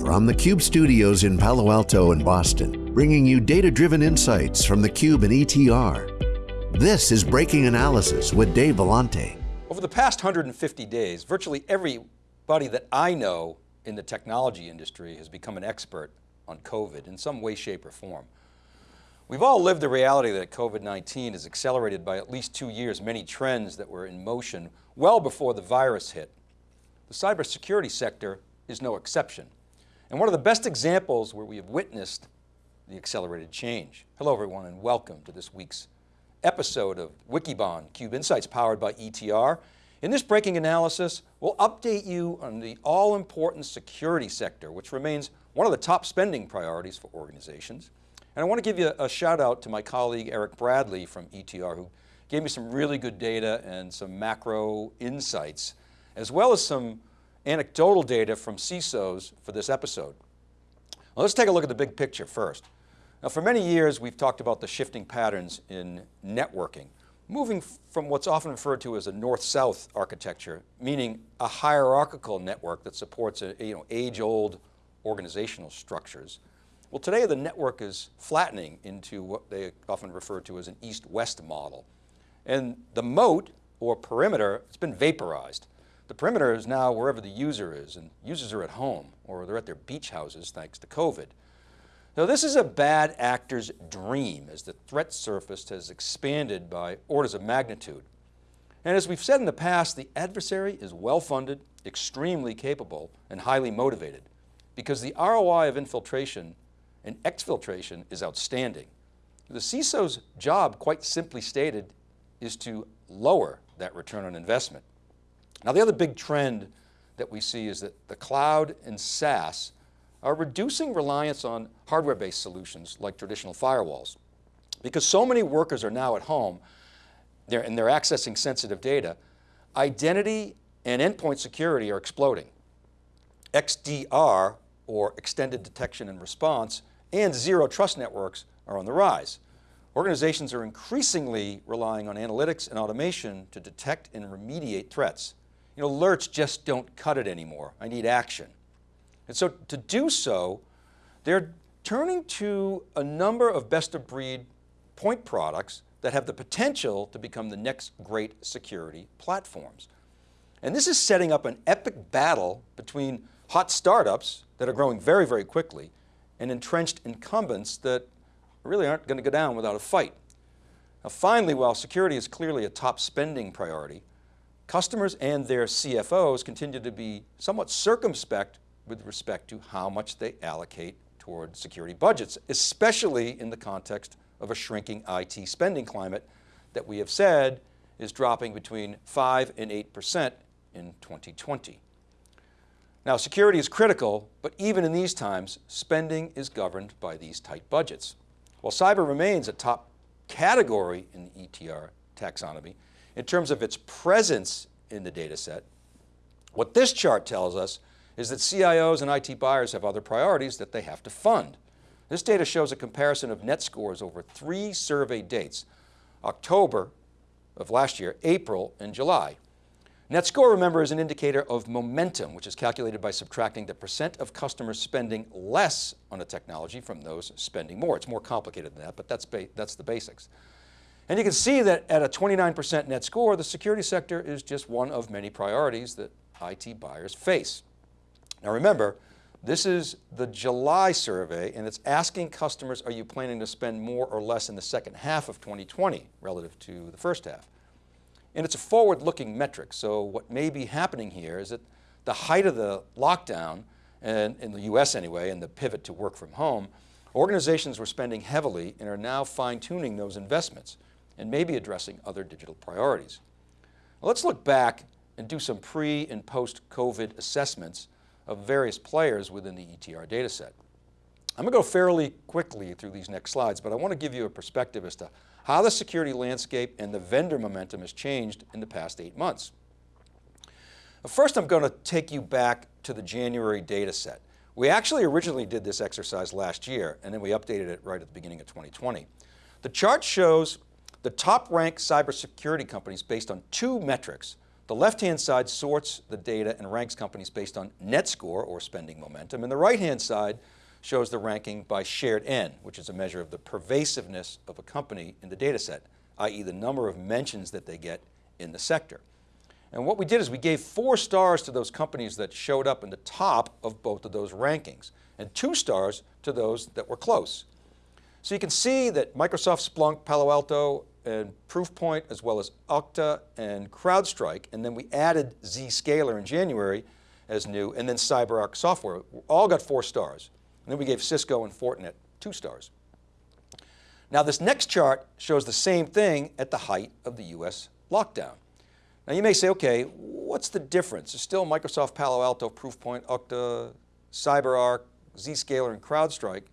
From the Cube studios in Palo Alto and Boston, bringing you data-driven insights from the Cube and ETR. This is Breaking Analysis with Dave Vellante. Over the past 150 days, virtually everybody that I know in the technology industry has become an expert on COVID in some way, shape, or form. We've all lived the reality that COVID-19 has accelerated by at least two years many trends that were in motion well before the virus hit. The cybersecurity sector is no exception and one of the best examples where we have witnessed the accelerated change. Hello everyone and welcome to this week's episode of Wikibon Cube Insights powered by ETR. In this breaking analysis, we'll update you on the all-important security sector, which remains one of the top spending priorities for organizations. And I want to give you a shout out to my colleague Eric Bradley from ETR who gave me some really good data and some macro insights, as well as some anecdotal data from CISOs for this episode. Well, let's take a look at the big picture first. Now for many years, we've talked about the shifting patterns in networking, moving from what's often referred to as a north-south architecture, meaning a hierarchical network that supports a, you know, age-old organizational structures. Well, today the network is flattening into what they often refer to as an east-west model. And the moat or perimeter, it's been vaporized. The perimeter is now wherever the user is and users are at home or they're at their beach houses thanks to COVID. Now this is a bad actor's dream as the threat surface has expanded by orders of magnitude. And as we've said in the past, the adversary is well-funded, extremely capable, and highly motivated because the ROI of infiltration and exfiltration is outstanding. The CISO's job, quite simply stated, is to lower that return on investment. Now the other big trend that we see is that the cloud and SaaS are reducing reliance on hardware-based solutions like traditional firewalls. Because so many workers are now at home they're, and they're accessing sensitive data, identity and endpoint security are exploding. XDR, or extended detection and response, and zero trust networks are on the rise. Organizations are increasingly relying on analytics and automation to detect and remediate threats. You know, alerts just don't cut it anymore. I need action. And so to do so, they're turning to a number of best of breed point products that have the potential to become the next great security platforms. And this is setting up an epic battle between hot startups that are growing very, very quickly and entrenched incumbents that really aren't going to go down without a fight. Now finally, while security is clearly a top spending priority, Customers and their CFOs continue to be somewhat circumspect with respect to how much they allocate toward security budgets, especially in the context of a shrinking IT spending climate that we have said is dropping between 5 and 8% in 2020. Now security is critical, but even in these times, spending is governed by these tight budgets. While cyber remains a top category in the ETR taxonomy, in terms of its presence in the data set. What this chart tells us is that CIOs and IT buyers have other priorities that they have to fund. This data shows a comparison of net scores over three survey dates, October of last year, April and July. Net score, remember, is an indicator of momentum, which is calculated by subtracting the percent of customers spending less on a technology from those spending more. It's more complicated than that, but that's, that's the basics. And you can see that at a 29% net score, the security sector is just one of many priorities that IT buyers face. Now remember, this is the July survey and it's asking customers, are you planning to spend more or less in the second half of 2020 relative to the first half? And it's a forward-looking metric. So what may be happening here is that the height of the lockdown, and in the US anyway, and the pivot to work from home, organizations were spending heavily and are now fine tuning those investments and maybe addressing other digital priorities. let's look back and do some pre and post-COVID assessments of various players within the ETR data set. I'm going to go fairly quickly through these next slides, but I want to give you a perspective as to how the security landscape and the vendor momentum has changed in the past eight months. First, I'm going to take you back to the January data set. We actually originally did this exercise last year, and then we updated it right at the beginning of 2020. The chart shows the top ranked cybersecurity companies based on two metrics, The left-hand side sorts the data and ranks companies based on net score or spending momentum, and the right-hand side shows the ranking by shared N, which is a measure of the pervasiveness of a company in the data set, i.e. the number of mentions that they get in the sector. And what we did is we gave four stars to those companies that showed up in the top of both of those rankings and two stars to those that were close. So you can see that Microsoft, Splunk, Palo Alto, and Proofpoint, as well as Okta and CrowdStrike, and then we added Zscaler in January as new, and then CyberArk Software, all got four stars. And then we gave Cisco and Fortinet two stars. Now this next chart shows the same thing at the height of the US lockdown. Now you may say, okay, what's the difference? It's still Microsoft, Palo Alto, Proofpoint, Okta, CyberArk, Zscaler, and CrowdStrike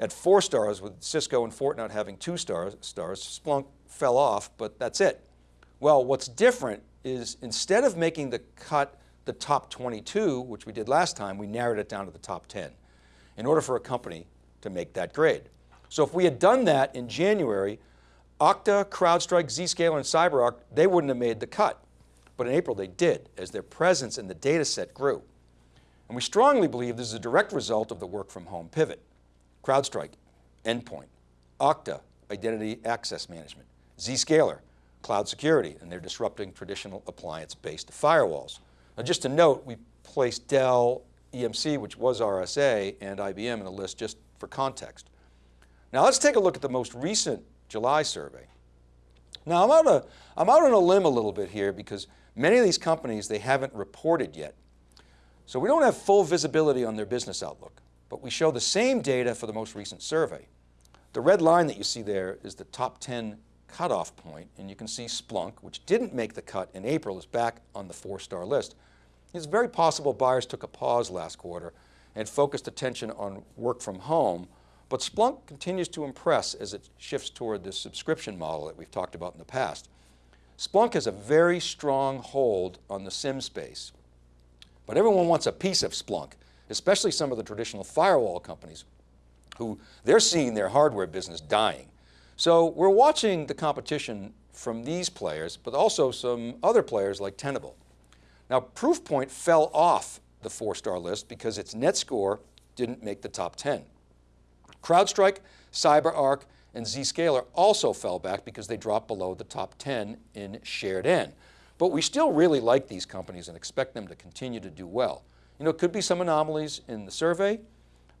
at four stars with Cisco and Fortinet having two stars, stars. Splunk fell off, but that's it. Well, what's different is instead of making the cut the top 22, which we did last time, we narrowed it down to the top 10 in order for a company to make that grade. So if we had done that in January, Okta, CrowdStrike, Zscaler, and CyberArk, they wouldn't have made the cut. But in April they did, as their presence in the data set grew. And we strongly believe this is a direct result of the work from home pivot. CrowdStrike, endpoint, Okta, identity access management, Zscaler, cloud security, and they're disrupting traditional appliance-based firewalls. Now just to note, we placed Dell EMC, which was RSA, and IBM in the list just for context. Now let's take a look at the most recent July survey. Now I'm out, a, I'm out on a limb a little bit here because many of these companies, they haven't reported yet. So we don't have full visibility on their business outlook, but we show the same data for the most recent survey. The red line that you see there is the top 10 cutoff point, and you can see Splunk, which didn't make the cut in April, is back on the four-star list. It's very possible buyers took a pause last quarter and focused attention on work from home, but Splunk continues to impress as it shifts toward this subscription model that we've talked about in the past. Splunk has a very strong hold on the SIEM space, but everyone wants a piece of Splunk, especially some of the traditional firewall companies who they're seeing their hardware business dying. So we're watching the competition from these players, but also some other players like Tenable. Now Proofpoint fell off the four-star list because its net score didn't make the top 10. CrowdStrike, CyberArk, and Zscaler also fell back because they dropped below the top 10 in shared N. But we still really like these companies and expect them to continue to do well. You know, it could be some anomalies in the survey,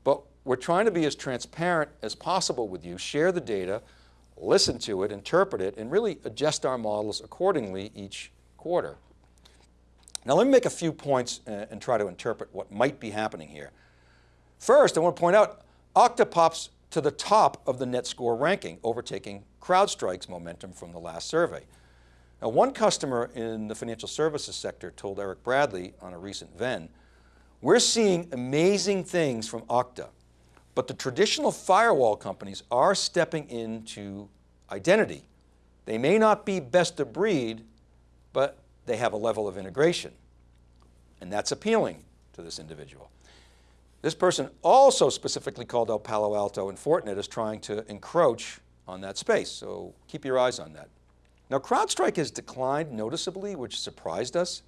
but we're trying to be as transparent as possible with you, share the data, listen to it, interpret it, and really adjust our models accordingly each quarter. Now let me make a few points uh, and try to interpret what might be happening here. First, I want to point out Okta pops to the top of the net score ranking, overtaking CrowdStrike's momentum from the last survey. Now one customer in the financial services sector told Eric Bradley on a recent Venn, we're seeing amazing things from Okta, but the traditional firewall companies are stepping into identity. They may not be best of breed, but they have a level of integration. And that's appealing to this individual. This person also specifically called out Palo Alto and Fortinet as trying to encroach on that space, so keep your eyes on that. Now CrowdStrike has declined noticeably, which surprised us.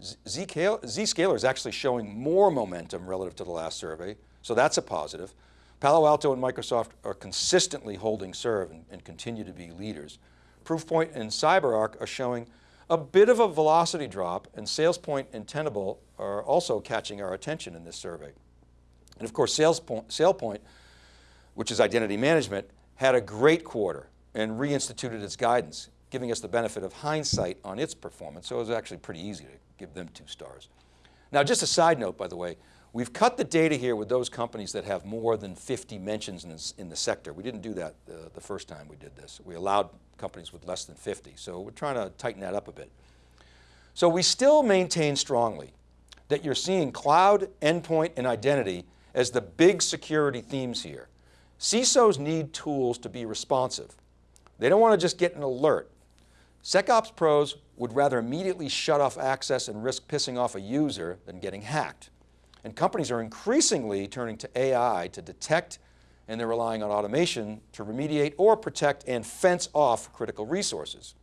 Zscaler is actually showing more momentum relative to the last survey, so that's a positive. Palo Alto and Microsoft are consistently holding serve and, and continue to be leaders. Proofpoint and CyberArk are showing a bit of a velocity drop and SailPoint and Tenable are also catching our attention in this survey. And of course, SailPoint, which is identity management, had a great quarter and reinstituted its guidance, giving us the benefit of hindsight on its performance. So it was actually pretty easy to give them two stars. Now, just a side note, by the way, we've cut the data here with those companies that have more than 50 mentions in, this, in the sector. We didn't do that uh, the first time we did this. We allowed companies with less than 50. So we're trying to tighten that up a bit. So we still maintain strongly that you're seeing cloud, endpoint, and identity as the big security themes here. CISOs need tools to be responsive. They don't want to just get an alert. SecOps pros would rather immediately shut off access and risk pissing off a user than getting hacked. And companies are increasingly turning to AI to detect and they're relying on automation to remediate or protect and fence off critical resources.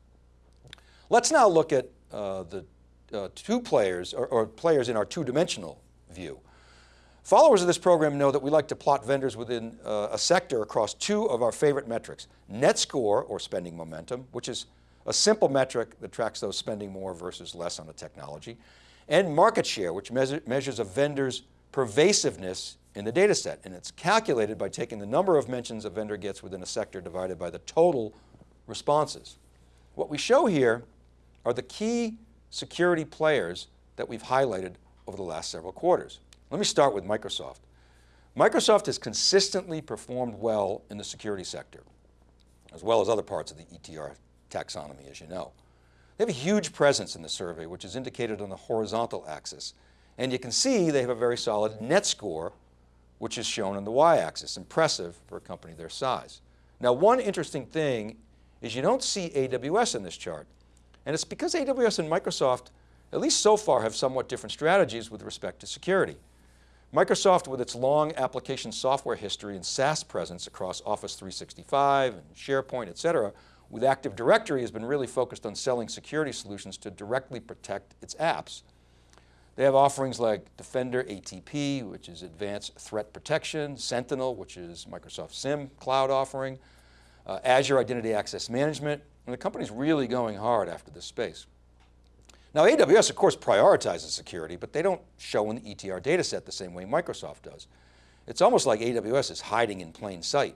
Let's now look at uh, the uh, two players, or, or players in our two-dimensional view. Followers of this program know that we like to plot vendors within uh, a sector across two of our favorite metrics. Net score, or spending momentum, which is a simple metric that tracks those spending more versus less on a technology, and market share, which measure, measures a vendor's pervasiveness in the data set. And it's calculated by taking the number of mentions a vendor gets within a sector divided by the total responses. What we show here are the key security players that we've highlighted over the last several quarters. Let me start with Microsoft. Microsoft has consistently performed well in the security sector, as well as other parts of the ETR taxonomy, as you know. They have a huge presence in the survey, which is indicated on the horizontal axis. And you can see they have a very solid net score, which is shown on the y-axis, impressive for a company their size. Now, one interesting thing is you don't see AWS in this chart. And it's because AWS and Microsoft, at least so far, have somewhat different strategies with respect to security. Microsoft, with its long application software history and SaaS presence across Office 365 and SharePoint, et cetera, with Active Directory has been really focused on selling security solutions to directly protect its apps. They have offerings like Defender ATP, which is advanced threat protection, Sentinel, which is Microsoft SIEM cloud offering, uh, Azure Identity Access Management, and the company's really going hard after this space. Now AWS of course prioritizes security, but they don't show in the ETR data set the same way Microsoft does. It's almost like AWS is hiding in plain sight.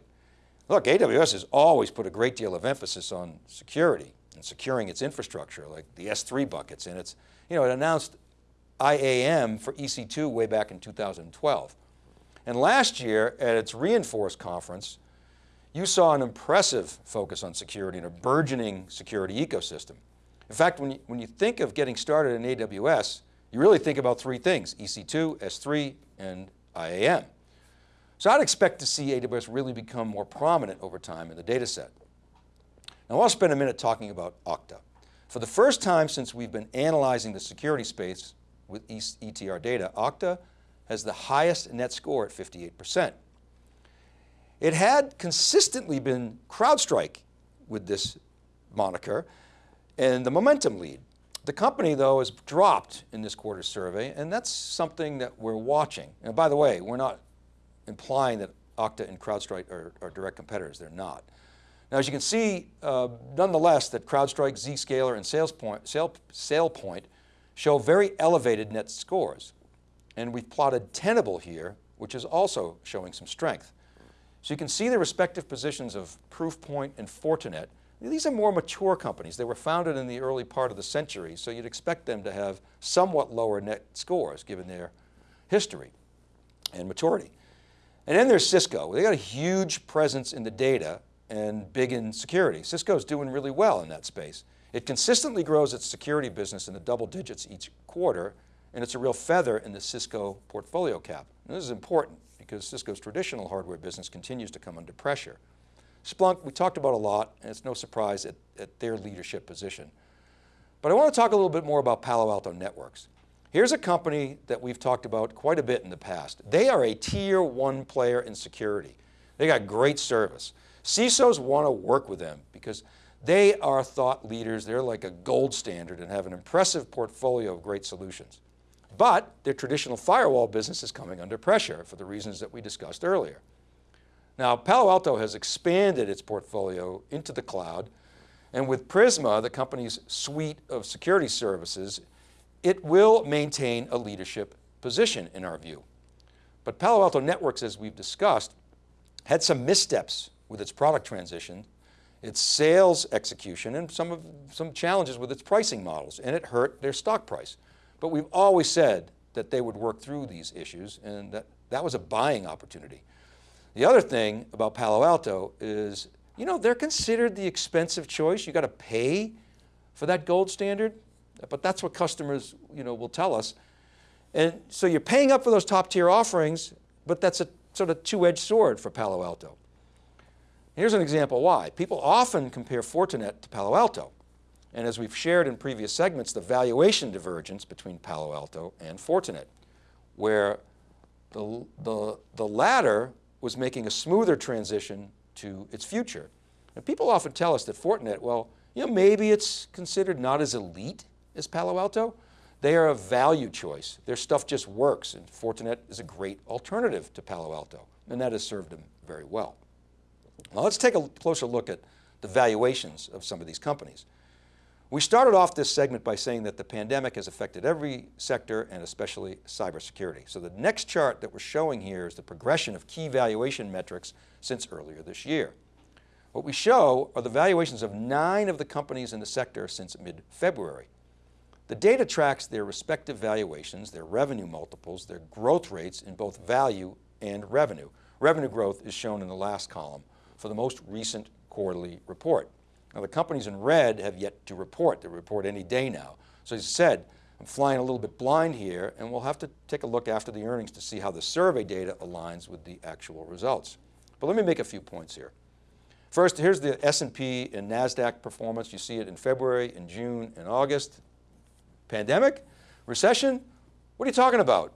Look, AWS has always put a great deal of emphasis on security and securing its infrastructure, like the S3 buckets, and it's, you know, it announced IAM for EC2 way back in 2012. And last year at its re:Inforce conference, you saw an impressive focus on security and a burgeoning security ecosystem. In fact, when you, when you think of getting started in AWS, you really think about three things, EC2, S3, and IAM. So I'd expect to see AWS really become more prominent over time in the data set. Now I'll spend a minute talking about Okta. For the first time since we've been analyzing the security space with ETR data, Okta has the highest net score at 58%. It had consistently been CrowdStrike with this moniker and the momentum lead. The company though has dropped in this quarter's survey and that's something that we're watching. And by the way, we're not implying that Okta and CrowdStrike are, are direct competitors, they're not. Now, as you can see, uh, nonetheless, that CrowdStrike, Zscaler, and SailPoint, Sale, SailPoint show very elevated net scores. And we've plotted Tenable here, which is also showing some strength. So you can see the respective positions of Proofpoint and Fortinet. These are more mature companies. They were founded in the early part of the century, so you'd expect them to have somewhat lower net scores given their history and maturity. And then there's Cisco. They got a huge presence in the data and big in security. Cisco's doing really well in that space. It consistently grows its security business in the double digits each quarter, and it's a real feather in the Cisco portfolio cap. And this is important because Cisco's traditional hardware business continues to come under pressure. Splunk, we talked about a lot, and it's no surprise at, at their leadership position. But I want to talk a little bit more about Palo Alto Networks. Here's a company that we've talked about quite a bit in the past. They are a tier one player in security. They got great service. CISOs want to work with them because they are thought leaders. They're like a gold standard and have an impressive portfolio of great solutions. But their traditional firewall business is coming under pressure for the reasons that we discussed earlier. Now, Palo Alto has expanded its portfolio into the cloud, and with Prisma, the company's suite of security services, it will maintain a leadership position in our view. But Palo Alto Networks, as we've discussed, had some missteps with its product transition, its sales execution, and some, of, some challenges with its pricing models, and it hurt their stock price. But we've always said that they would work through these issues and that, that was a buying opportunity. The other thing about Palo Alto is, you know, they're considered the expensive choice. You got to pay for that gold standard but that's what customers you know, will tell us. And so you're paying up for those top tier offerings, but that's a sort of two-edged sword for Palo Alto. Here's an example why. People often compare Fortinet to Palo Alto. And as we've shared in previous segments, the valuation divergence between Palo Alto and Fortinet, where the, the, the latter was making a smoother transition to its future. And people often tell us that Fortinet, well, you know, maybe it's considered not as elite is Palo Alto? They are a value choice. Their stuff just works and Fortinet is a great alternative to Palo Alto and that has served them very well. Now let's take a closer look at the valuations of some of these companies. We started off this segment by saying that the pandemic has affected every sector and especially cybersecurity. So the next chart that we're showing here is the progression of key valuation metrics since earlier this year. What we show are the valuations of nine of the companies in the sector since mid-February. The data tracks their respective valuations, their revenue multiples, their growth rates in both value and revenue. Revenue growth is shown in the last column for the most recent quarterly report. Now the companies in red have yet to report. They report any day now. So as I said, I'm flying a little bit blind here and we'll have to take a look after the earnings to see how the survey data aligns with the actual results. But let me make a few points here. First, here's the S&P and NASDAQ performance. You see it in February, in June, and August. Pandemic, recession, what are you talking about?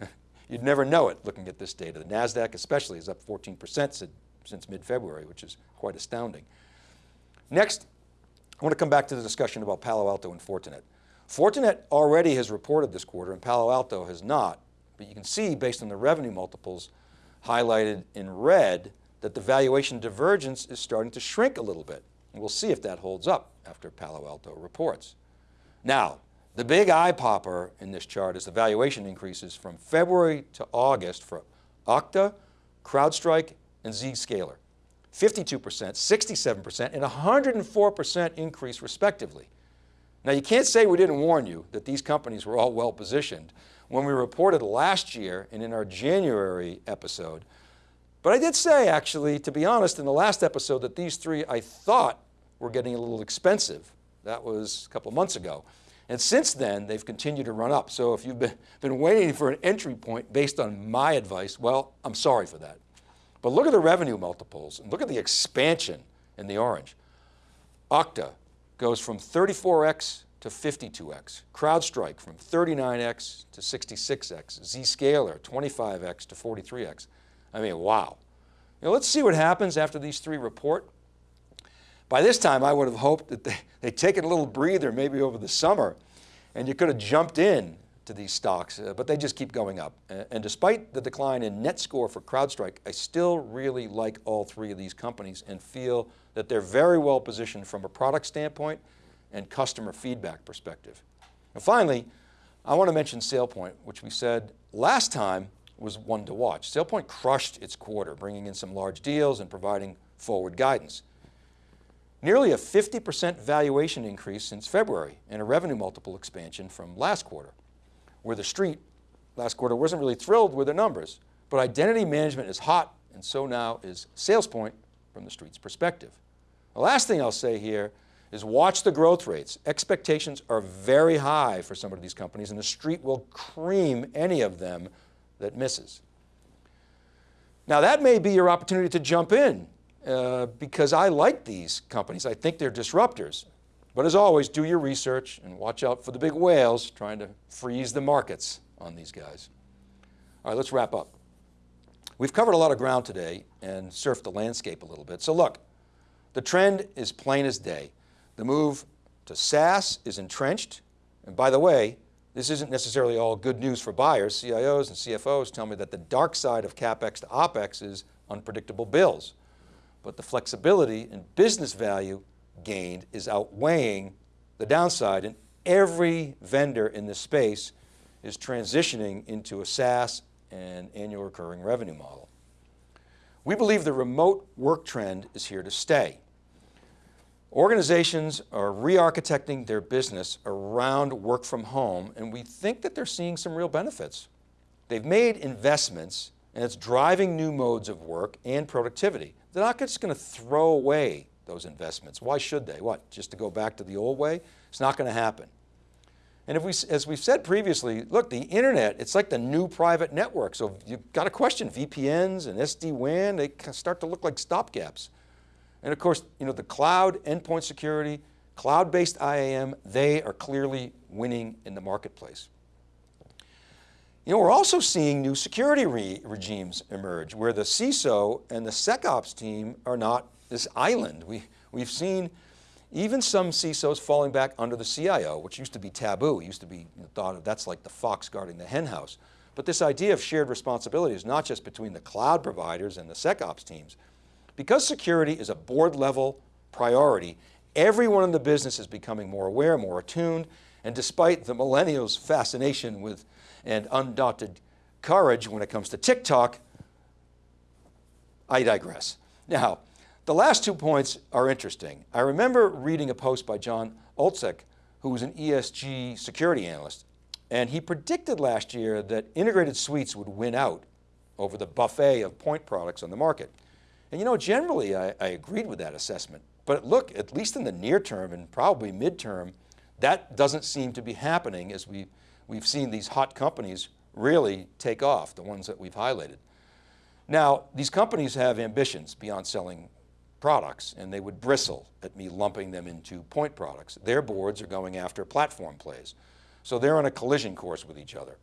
You'd never know it looking at this data. The NASDAQ especially is up 14% since mid-February, which is quite astounding. Next, I want to come back to the discussion about Palo Alto and Fortinet. Fortinet already has reported this quarter and Palo Alto has not, but you can see based on the revenue multiples highlighted in red that the valuation divergence is starting to shrink a little bit. And we'll see if that holds up after Palo Alto reports. Now, the big eye popper in this chart is the valuation increases from February to August for Okta, CrowdStrike, and Zscaler. 52%, 67%, and 104% increase respectively. Now you can't say we didn't warn you that these companies were all well positioned when we reported last year and in our January episode. But I did say actually, to be honest, in the last episode that these three I thought were getting a little expensive. That was a couple of months ago. And since then, they've continued to run up. So if you've been, been waiting for an entry point based on my advice, well, I'm sorry for that. But look at the revenue multiples and look at the expansion in the orange. Okta goes from 34x to 52x. CrowdStrike from 39x to 66x. Zscaler 25x to 43x. I mean, wow. Know, let's see what happens after these three report. By this time, I would have hoped that they, they'd taken a little breather maybe over the summer and you could have jumped in to these stocks, uh, but they just keep going up. And despite the decline in net score for CrowdStrike, I still really like all three of these companies and feel that they're very well positioned from a product standpoint and customer feedback perspective. And finally, I want to mention SailPoint, which we said last time was one to watch. SailPoint crushed its quarter, bringing in some large deals and providing forward guidance. Nearly a 50% valuation increase since February and a revenue multiple expansion from last quarter where the street last quarter wasn't really thrilled with the numbers, but identity management is hot and so now is SailPoint from the street's perspective. The last thing I'll say here is watch the growth rates. Expectations are very high for some of these companies and the street will cream any of them that misses. Now that may be your opportunity to jump in uh, because I like these companies. I think they're disruptors. But as always, do your research and watch out for the big whales trying to freeze the markets on these guys. All right, let's wrap up. We've covered a lot of ground today and surfed the landscape a little bit. So look, the trend is plain as day. The move to SaaS is entrenched. And by the way, this isn't necessarily all good news for buyers. CIOs and CFOs tell me that the dark side of CapEx to OpEx is unpredictable bills. But the flexibility and business value gained is outweighing the downside and every vendor in this space is transitioning into a SaaS and annual recurring revenue model. We believe the remote work trend is here to stay. Organizations are re-architecting their business around work from home and we think that they're seeing some real benefits. They've made investments and it's driving new modes of work and productivity. They're not just going to throw away those investments. Why should they? What, just to go back to the old way? It's not going to happen. And if we, as we've said previously, look, the internet, it's like the new private network. So you've got to question VPNs and SD-WAN, they start to look like stopgaps. And of course, you know, the cloud endpoint security, cloud-based IAM, they are clearly winning in the marketplace. You know, we're also seeing new security re regimes emerge where the CISO and the SecOps team are not this island. We, we've seen even some CISOs falling back under the CIO, which used to be taboo. It used to be thought of, that's like the fox guarding the hen house. But this idea of shared responsibility is not just between the cloud providers and the SecOps teams. Because security is a board level priority, everyone in the business is becoming more aware, more attuned, and despite the millennials' fascination with and undaunted courage when it comes to TikTok, I digress. Now, the last two points are interesting. I remember reading a post by Jon Oltsik, who was an ESG security analyst, and he predicted last year that integrated suites would win out over the buffet of point products on the market. And you know, generally I, I agreed with that assessment, but look, at least in the near term and probably midterm, that doesn't seem to be happening as we, we've seen these hot companies really take off, the ones that we've highlighted. Now, these companies have ambitions beyond selling products and they would bristle at me lumping them into point products. Their boards are going after platform plays. So they're on a collision course with each other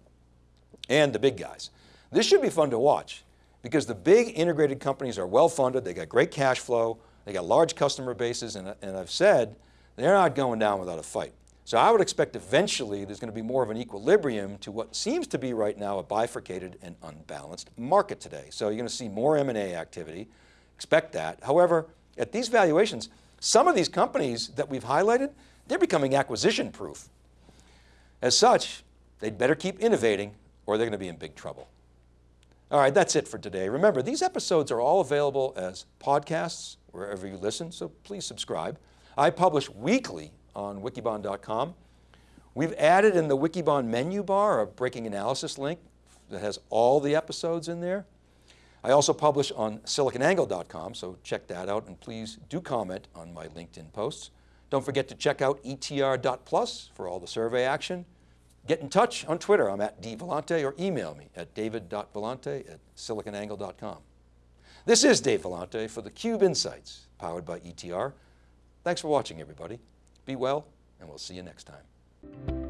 and the big guys. This should be fun to watch because the big integrated companies are well funded, they got great cash flow, they got large customer bases and, and I've said they're not going down without a fight. So I would expect eventually there's going to be more of an equilibrium to what seems to be right now a bifurcated and unbalanced market today. So you're going to see more M&A activity, expect that. However, at these valuations, some of these companies that we've highlighted, they're becoming acquisition proof. As such, they'd better keep innovating or they're going to be in big trouble. All right, that's it for today. Remember, these episodes are all available as podcasts wherever you listen, so please subscribe. I publish weekly on wikibon.com. We've added in the Wikibon menu bar a breaking analysis link that has all the episodes in there. I also publish on siliconangle.com, so check that out and please do comment on my LinkedIn posts. Don't forget to check out etr.plus for all the survey action. Get in touch on Twitter, I'm at dvellante, or email me at david.vellante at siliconangle.com. This is Dave Vellante for theCUBE Insights, powered by ETR. Thanks for watching everybody. Be well, and we'll see you next time.